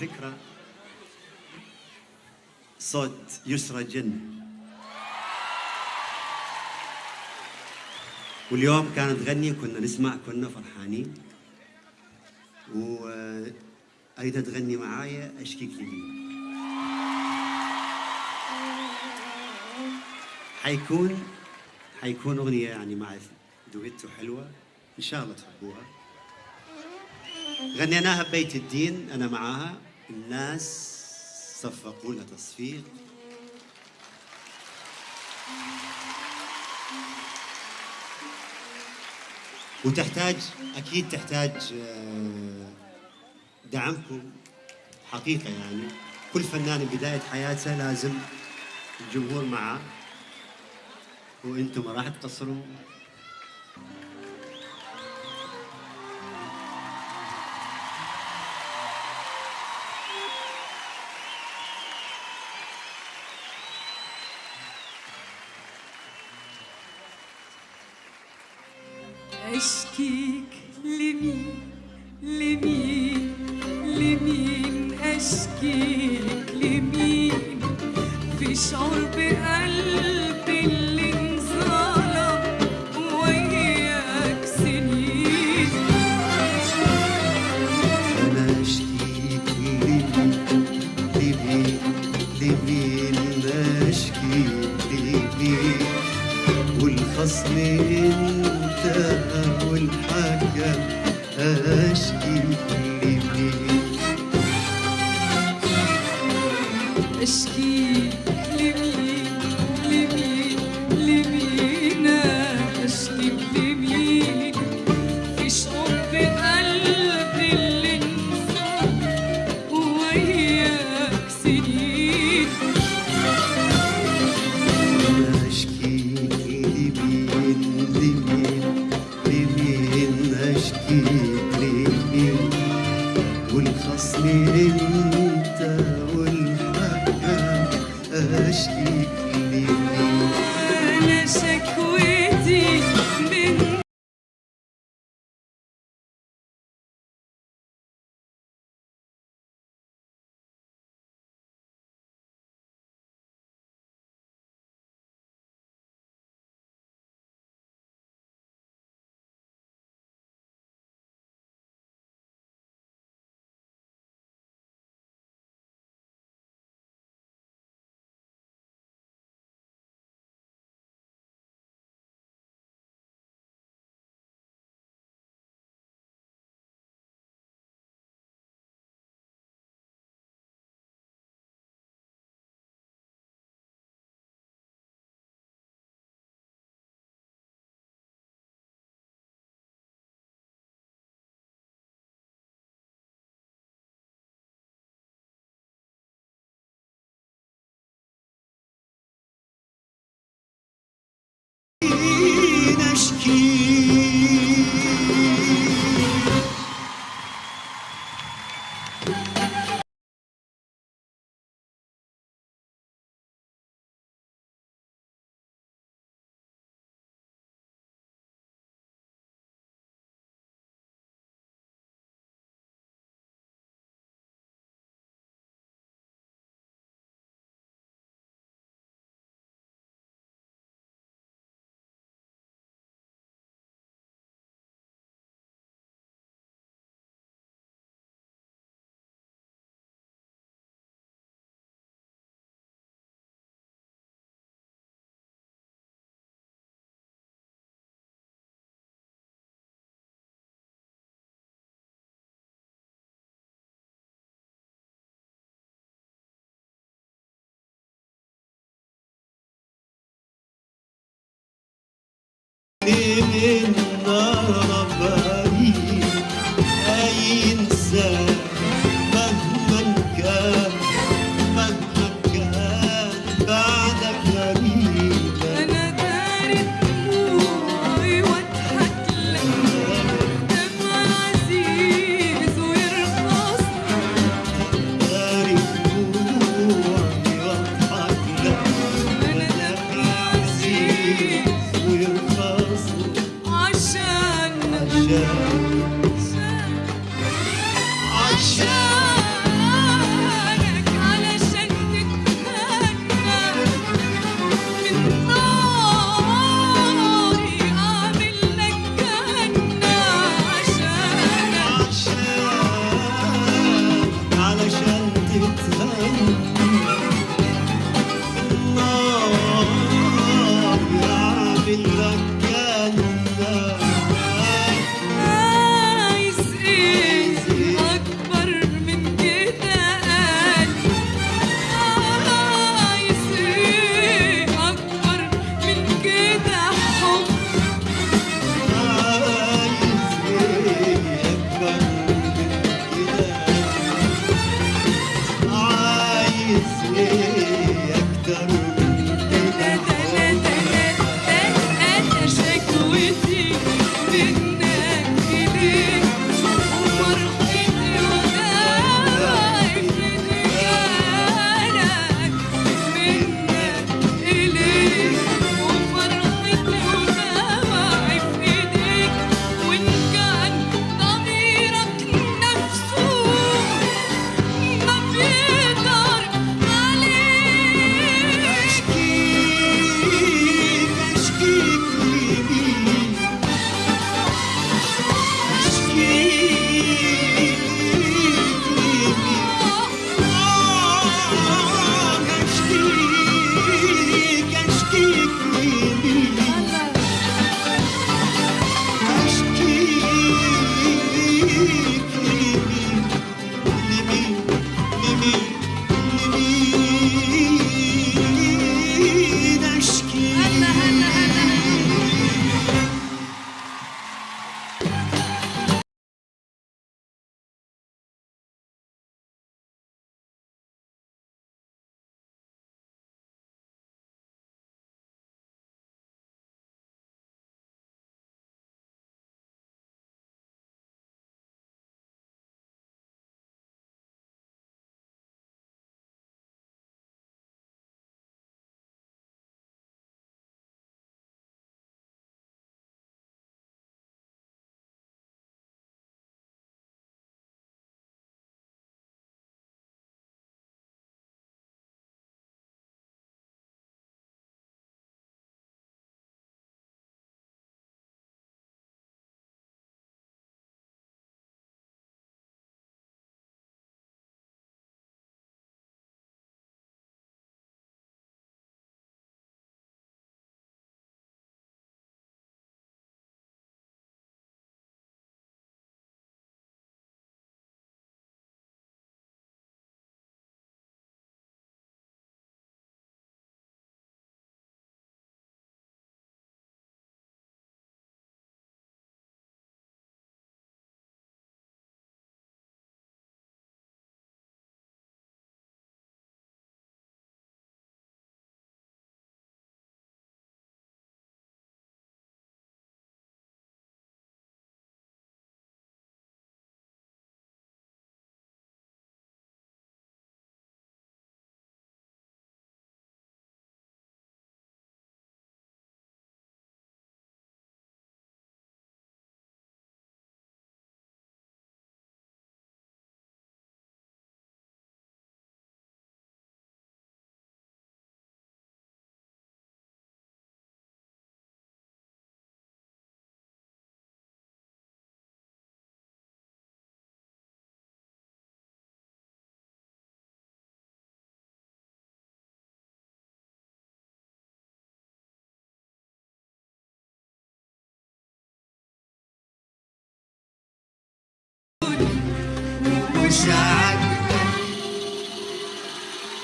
فكرة صوت يسرى جن. واليوم كانت تغني كنا نسمع كنا فرحانين. وأيضا تغني معايا أشكيك لي حيكون حيكون أغنية يعني مع دويتو حلوة. إن شاء الله تحبوها. غنيناها ببيت الدين أنا معاها. الناس صفقوا لها تصفيق. وتحتاج أكيد تحتاج آه، دعمكم. حقيقة يعني كل فنان بداية حياته لازم الجمهور معه. وأنتم ما راح تقصروا أشكيك لمين؟ لمين؟ لمين أشكيك؟ لمين؟ في شعور بقلبي أشكيك you. Cristo. paixão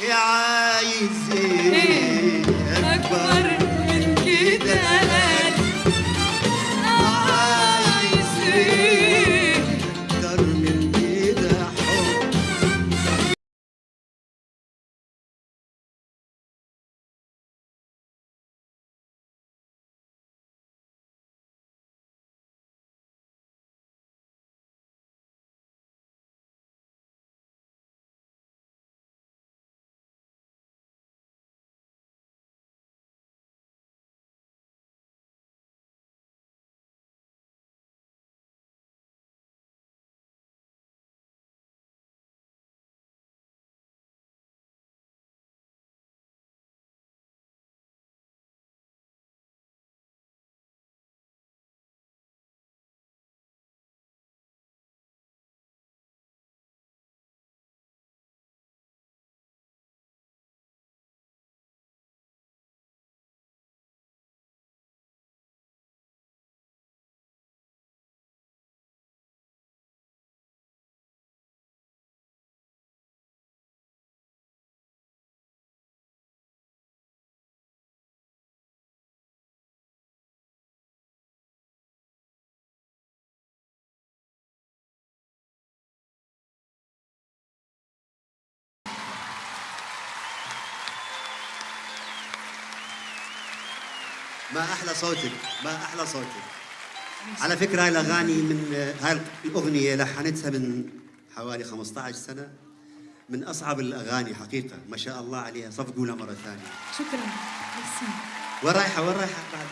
Yeah. ما أحلى صوتك ما أحلى صوتك. على فكرة هاي الأغاني من هاي الأغنية لحنتها من حوالي 15 سنة من أصعب الأغاني حقيقة ما شاء الله عليها. صفقوا لها مرة ثانية. شكرا. ميرسي وين رايحة وين رايحة؟ بعد.